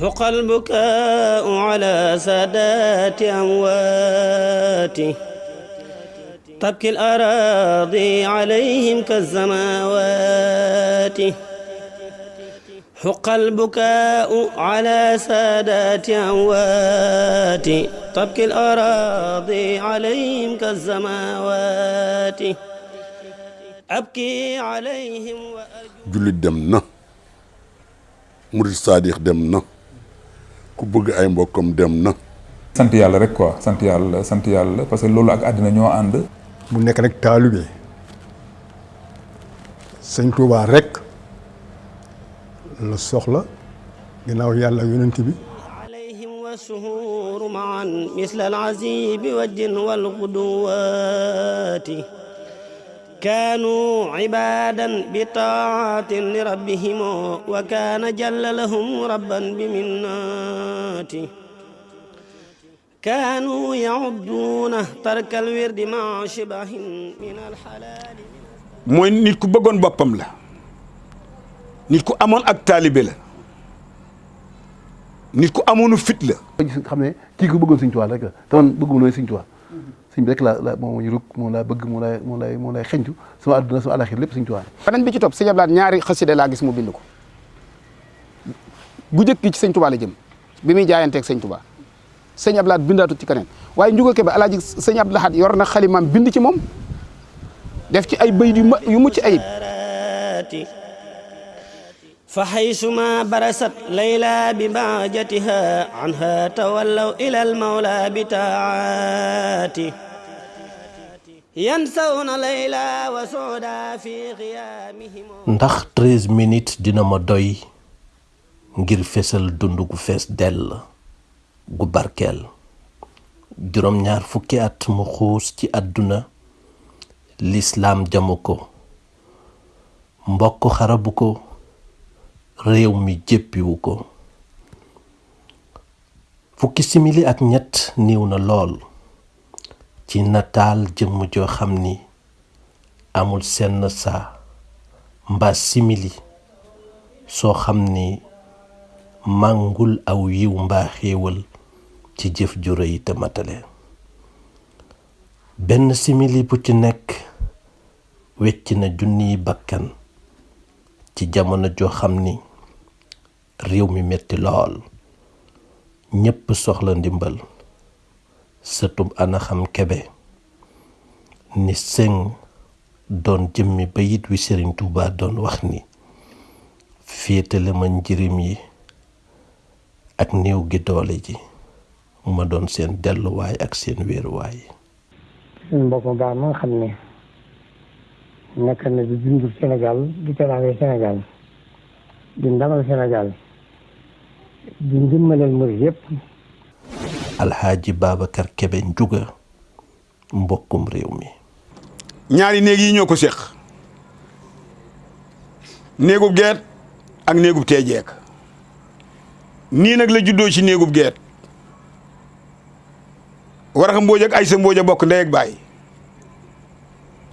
حق البكاء على سادات أمواته تبكي الأراضي عليهم كالزماوات. حق البكاء على سادات أموات. تبكي الأراضي عليهم كالزماوات. أبكي عليهم وأرجو murid saadix dem na. ku bëgg ay mbokkam dem na sant yàlla rek quoi sant yàlla sant yàlla parce que loolu ak àddina ñoo ànd mu nekk nag taalibe sëñ Tuubaa rek la soxla ginnaaw yàlla yonent bi عليهم والسهور معا مثل العزيب والجن والغدوات كانوا عبادا بطاعة لربهم وكان جل لهم ربا بمناته. كانوا يعدون ترك الورد مع شبه من الحلال. موي نيت كو بغون بوبام لا نيت كو امون اك طالبي لا نيت كو امونو فيت لا. خامي كي كو بغون سيغ توال رك تون بغون سيغ توال Sëñ bi rek la la moom ñu rug moom laa bëgg moom lay moom lay moom lay xeñtu sama àdduna sama àlaxir lépp Sëñ Tuubaa beneen bi ci topp sëñ Ablaat ñaari xasida laa gis mu bind ko bu njëkk ci sëñ Tuubaa la jëm bi muy jaayanteeg sëñ Tuubaa sëñ Ablaat bindaatut ci keneen waaye njuga ke ba alaaji sëñ Abdou Lahad yor na xalimaam bind ci moom def ci ay ma yu mucc ayib فحيثما برست ليلى بباجتها عنها تولوا إلى المولى بتاعاته. ينسون ليلى وسودا في غيامهم. ندخ 13 مينيت دينا ما دوي غير فيسل دوندوكو فيس ديل غو باركيل جوروم نيار فوكي ات مخوس تي ادونا الاسلام جاموكو مبوكو خربوكو réew mi jéppiwu ko. Fukki simili ak ñett niiw na lool ci nataal jëmm joo xam ni amul senn saa mbaa simili soo xam ni màngul aw yiw mbaa xéewal ci jëf ju rëy te benn simili bu ci nekk wecc na junniy bakkan ci jamono joo xam ni réew mi metti lool. Ñépp soxla ndimbal. Sëtub ana xam kebe ni sëng doon jëmmi bayit wi Sëriñ Tuubaa doon wax ni féetale ma njirim yi ak néew gi doole ji ma doon seen delluwaay ak seen wéeruwaay. Mbokk baax ma xam ne nekk na di dundul Sénégal di teraange Sénégal di ndamal Sénégal ndimbalal alxaaji Babacar Kebe Njuga mbokkum réew mi ñaari néeg yi ñoo ko séq néegub geet ak néegub teejeek nii nag la juddoo ci néegub geet waraxa mbooj ak aysa mbooj a bokk ndey ak baay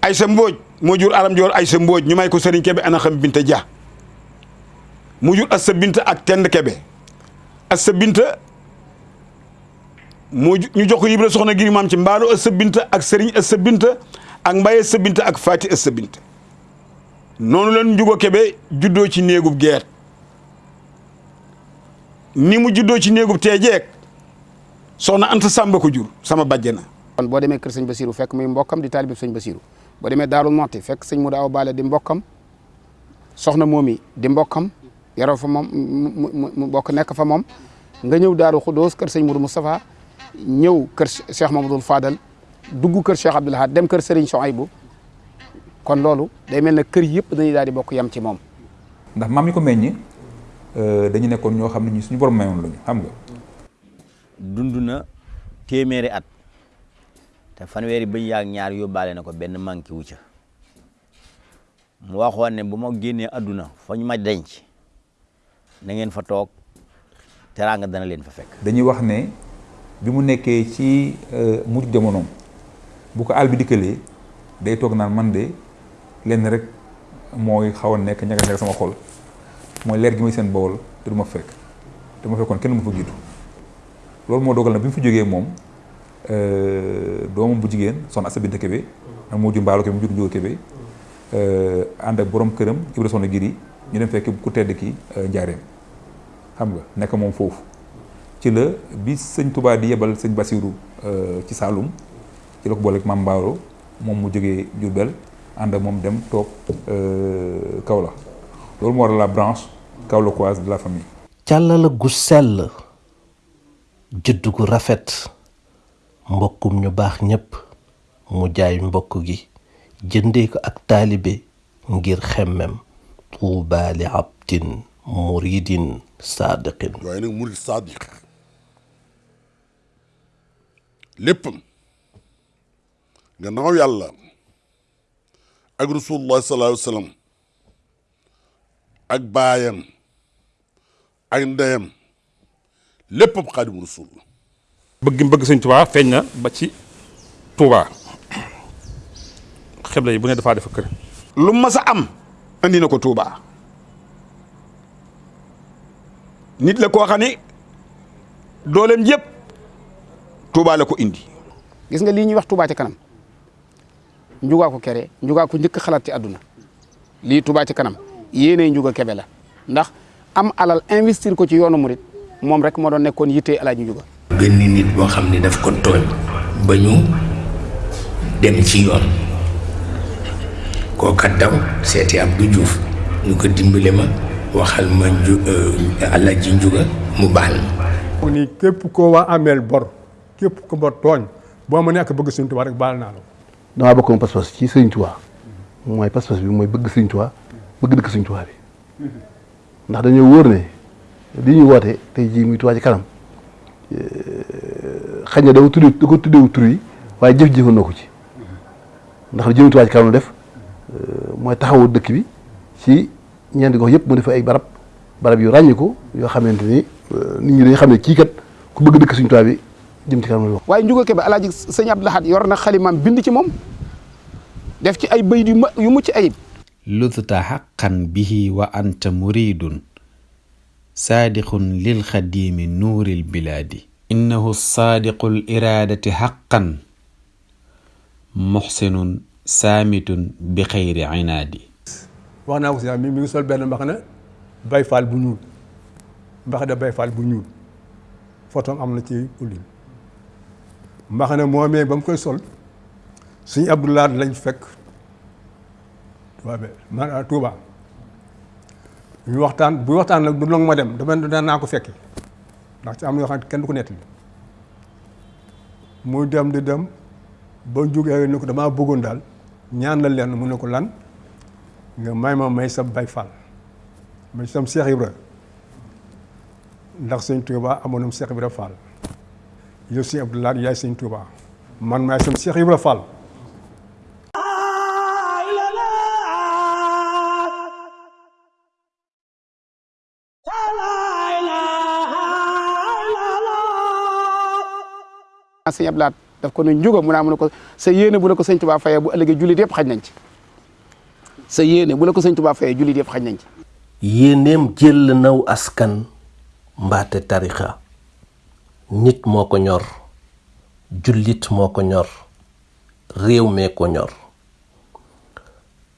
aysa mbooj moo jur aram joor aysa mbooj ñu may ko sëriñ kebe ana xam binta ja mu jur assa binta ak tend kebe assa binta moo ñu jox ko yibra soxna giri maam ci mbaalu assa binta ak sëriñ assa binta ak mbaye assa binta ak faati assa binta. Noonu leen njugo kebe juddoo ci néegub geet ni mu juddoo ci néegub teejeek soxna anta sàmba ko jur sama bàjjana. Kon boo demee kër sëñ Basiru fekk muy mbokkam di taalibe sëñ Basiru boo demee Daarul Moxti fekk sëñ Mudu Awa Bale di mbokkam soxna moomi di mbokkam yaroo fa moom mu bokk nekk fa moom nga ñëw Daaru Xudóos kër sëñ Mudu Moustapha ñëw kër Cheikh Mamadou Fadal dugg kër Cheikh Abdoul Ahad dem kër Serigne Souhaïbou kon loolu day mel ne kër yëpp dañuy daal di bokk yam ci moom ndax maam yi ko meññi dañu nekkoon ñoo xam ne ñi suñu borom mayoon lañu xam nga dund na téeméeri at te fanweeri bëñ yaag ñaar yóbbaale na ko benn manqué wu ca mu waxoon ne bu ma génnee adduna fa ñu ma denc na ngeen fa toog teraanga dana leen fa fekk. dañuy wax ne bi mu nekkee ci mujj jamonoom bu ko àll bi day toog naan man de lenn rek mooy xaw a nekk ñaga ñaga sama xol. Mooy leer gi may seen bawol te du ma fekk. Te ma fekkoon kenn mu fa jiitu. Loolu moo dogal na bi mu fi jógee moom doomam bu jigéen soxna Assa Binta Kébé ak moo jur Mbaalo Kébé mu jur Njóoga Kébé ànd ak borom këram Ibra Soxna Giri ñu dem fekk ku tedd ki njaareem xam nga nekk moom foofu. Ci la bi sëñ Touba di yebal sëñ Basiru ci Saalum ci la ko Maam Mbaalo moom mu jógee Jurbel ànd ak dem toog Kaolack. Loolu moo la branche kaolackoise de la famille. càllala gu sell judd gu rafet mbokkum ñu baax ñépp mu jaay mbokk gi ko ak taalibe ngir xemmem طوبى لعبد مريد صادق. يعني مريد صادق. لبم جنو يلا اك رسول الله صلى الله عليه وسلم. اك بايام اك ندايام لبم قادم رسول الله. بجم سيني توبا فنا با سي توبا خبلي بو ني دفا دفا كير andi na ko Touba. Nit la koo xam ni dooleem yëpp Touba la ko indi. gis nga lii ñuy wax Touba ci kanam. Njugaa ko kere njugaa ko njëkk xalaat ci àdduna. Lii Touba ci kanam yéenay njuga kebe la. Ndax am alal investir ko ci yoonu murit moom rek moo doon nekkoon yittee alaaji njuga. Benn nit boo xam ne daf ko tooñ ba ñu dem ci yoon. Kooka daw seeti Abdou Diouf ñu ko dimbale ma waxal ma nju alaaji njuga mu baal mu ni képp koo waa ameel bor képp ko ba tooñ boo ma nekk bëgg Sëñ Tuubaa rek baal naa la. Damaa bokk moom pas-pas ci Sëñ Tuubaa. Mooy pas-pas bi mooy bëgg Sëñ Tuubaa bëgg dëkk Sëñ Tuubaa bi. Ndax dañoo wóor ne li ñuy woote tey jii muy Tuubaa ci kanam xëy na dafa tuddee da ko tuddeewu tur yi waaye jëf jëfan na ko ci. Ndax jëmi Tuubaa ci kanam def mooy taxawu dëkk bi ci ñeenti gox yëpp mu def ay barab barab yu ràññiku yoo xamante ni nit ñi dañu xam ne kii kat ku bëgg dëkk Sëñ Tuubaa bi jëm ci kanam la waaye njuga kebe alaaji sëñ Abdou Lahad yor na xalimaam bind ci moom def ci ay bayit yu ma yu mucc ayib lututa xaqan bihi wa anta muridun saadiqun lil xadimi nuuril bilaadi innahu saadiqu l iraadati xaqan muxsinun سامت بخير عنادي وأنا وسي مي مي سول بن مخنا باي فال بو نيول مخدا باي فال بو نيول فوتوم امنا تي أولين. مخنا مومي بام كاي سول. سي عبد الله لاج فك. توبه ما توبا ñu waxtaan bu waxtaan nak du long ma dem dama da na ko fekke ndax ci am yo xam kenn du ko netti muy dem di dem ba joge ay nako dama bëggoon dal ñaan la leen mu ne ko lan? Nga may ma may sa bay Faal may sam Cheikh Ibra. Ndax sëñ Tuuba amoon na Cheikh Ibra Faal. Yow sëñ Abdou Lahad yaay sëñ Tuuba. Man maay sam Cheikh Ibra Fall sëñ Abdou Lahad. Daf ko ne njuga mu naa mu ko sa yéene bu la ko sëñ Touba fayee bu ëllëgee jullit yëpp xaj nañ ci. Sa yéene bu la ko sëñ Touba fayee jullit yëpp xaj nañ ci. Yéeneem jël naw askan mbaate tarixa. Nit moo ko ñor jullit moo ko ñor réew mee ko ñor.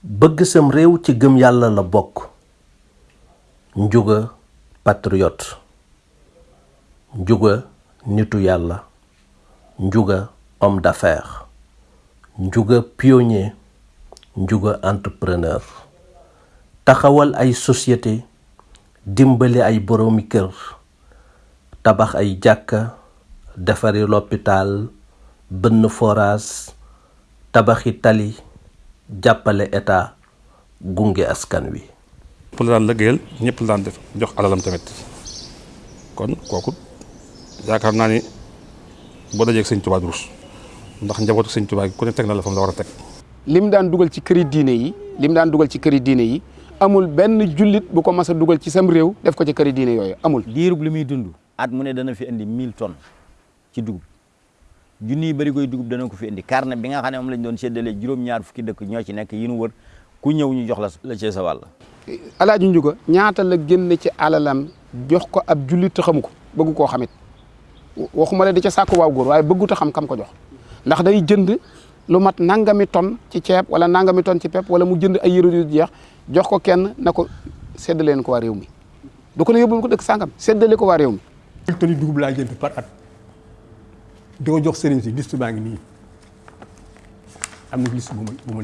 Bëgg sam réew ci gëm yàlla la bokk. Njuga patriote. Njuga nitu yàlla. Njuga homme d'affaires. Njuga pionnier. Njuga entrepreneur. Taxawal ay société. Dimbali ay boroomi kër. Tabax ay jàkka. Defari l'hôpital. Bënn forage. Tabaxi tali. Jàppale état. Gunge askan wi. Pour la daan lëggéeyal ñëpp la daan def jox alalam tamit. Kon kooku yaakaar ni boo dajee ak sëñ Tuubaa durus ndax njabootu sëñ Tuubaa gi ku ne teg na la fa mu la war a teg lim daan dugal ci këri diine yi lim daan dugal ci këri diine yi amul benn jullit bu ko mas a dugal ci sam réew def ko ci këri diine yooyu amul diirub li muy dund at mu ne dana fi indi 1000 tonnes ci dugub junniy bari koy dugub dana ko fi indi carnet bi nga xam ne moom lañ doon séddalee juróom-ñaar fukki dëkk ñoo ci nekk yi nu wër ku ñëw ñu jox la la ci sa wàll alaaji njuga ñaata la génn ci alalam jox ko ab jullit te xamu ko bëgg koo xamit waxuma la di ca sàkku waaw góor waaye bëggut a xam kam ko jox ndax day jënd lu mat nangami ton ci ceeb wala nangami ton ci wala mu jënd ay yëre yu jeex jox ko kenn na ko séddale leen ko waa réew mi du ko ne yóbbul ko dëkk sàngam séddale ko waa réew mi. toni dugub laa jënd par at di ko jox sëriñ si liste baa ngi nii am na liste bu ma bu ma.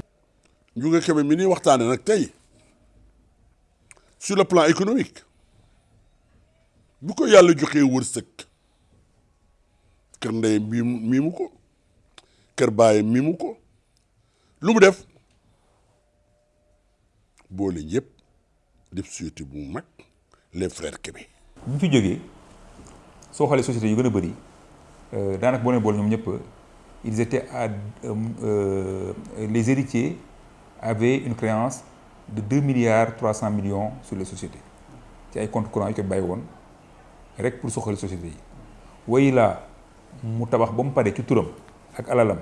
Ndiouga Kébé mi ñuy waxtaane nag tey sur le plan économique bu ko yàlla joxee wërsëg kër ndey miimu miimu mu société les frères société ñëpp ils étaient à euh, les héritiers avaient une créance de deux milliards trois cent millions sur les sociétés. Ci ay comptes courants yu pour soxali sociétés yi. Wayi laa mu tabax ba mu pare ci ak alalam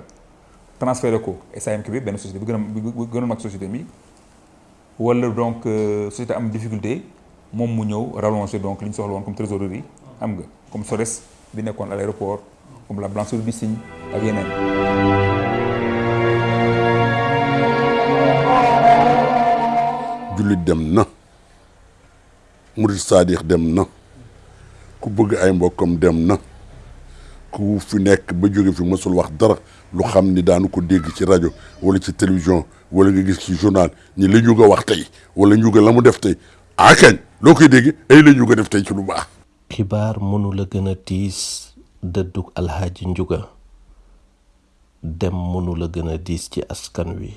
transféré ko bi société bi bi société mi wala donc société am difficulté moom mu ñëw rallonger donc li soxla comme trésorerie am nga comme SORES bi nekkoon à l'aéroport comme la blancheur du cygne ak ku fi nekk ba jóge fi mësul wax dara lu xam ni daanu ko dégg ci rajo wala ci télévision wala nga gis ci journal ñi la ñu wax tey wala ñu la mu def tey. Akañ loo koy dégg? Ay la ñu def tey ci lu baax. Xibaar mënu la gën a tiis dëddug alxaaji njuga. Dem mënu la gën a diis ci askan wi.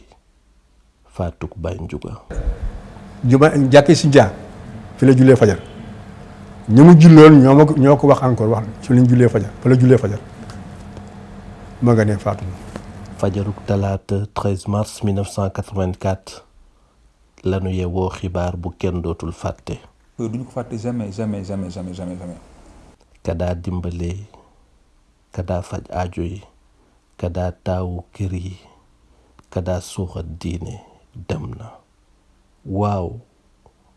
Faatug bay njuga. Juma jàkkee si njaa fi la jullee fajar. Ñi mu julloon ñoo ma ko ñoo ko wax encore wax ci lañ jullee fajar fa la jullee fajar. Ma nga ne faatu na fajarug talaata 13 mars 1984 lanu yewoo xibaar bu kenn dootul fàtte. Duñu ko fàtte jamais jamais jamais jamais jamais jamais. Kadaa dimbale kadaa faj aajo yi kadaa taawu kër yi kadaa suuxat diine dem na. Waaw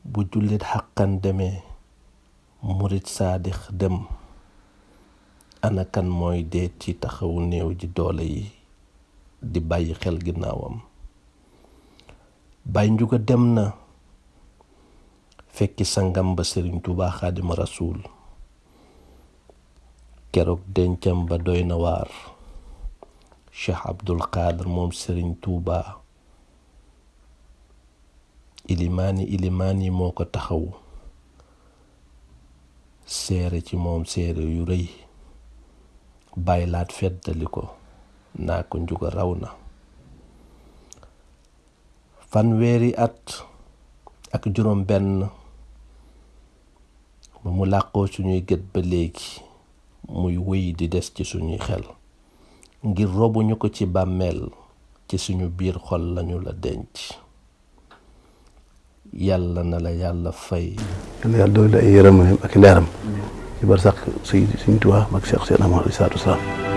bu jullit xaqan demee murit saadix dem. Anakan mooy dee ci taxawu néew ji doole yi di bàyyi xel ginnaawam. Bay njuga dem na fekki sangam ba sëriñ Tuubaa xaadima rasuul. Keroog dencam ba doy na waar. Cheikh abdul qadir moom sëriñ Tuubaa ilimaani ilimaan yi moo ko taxaw seere ci moom seere yu rëy baylaat feddali ko naa ko njuga raw na. Fanweeri at ak juróom benn ba mu làqoo suñuy gët ba léegi muy wéy di des ci suñuy xel. Ngir robuñu ko ci bàmmeel ci suñu biir xol lañu la denc. Yàlla na la yàlla fay. Yàlla yàlla doole ay yërëm ak leeram ci bar sax suy suñ tuwaa mag Cheikh Seydina